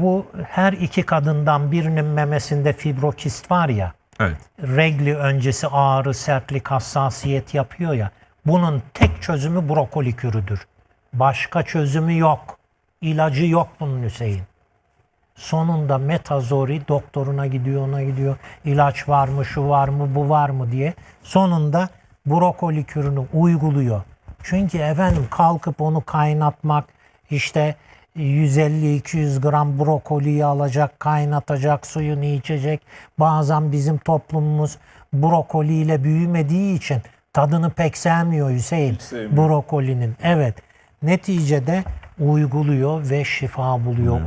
Bu her iki kadından birinin memesinde fibrokist var ya, Evet. regli öncesi ağrı, sertlik, hassasiyet yapıyor ya. Bunun tek çözümü brokoli kürüdür. Başka çözümü yok. İlacı yok bunun Hüseyin. Sonunda metazori doktoruna gidiyor, ona gidiyor. İlaç var mı, şu var mı, bu var mı diye. Sonunda brokoli kürünü uyguluyor. Çünkü efendim kalkıp onu kaynatmak, işte 150-200 gram brokoliyi alacak, kaynatacak, suyunu içecek. Bazen bizim toplumumuz brokoliyle büyümediği için tadını pek sevmiyor Hüseyin. Brokolinin. Evet. Neticede uyguluyor ve şifa buluyor.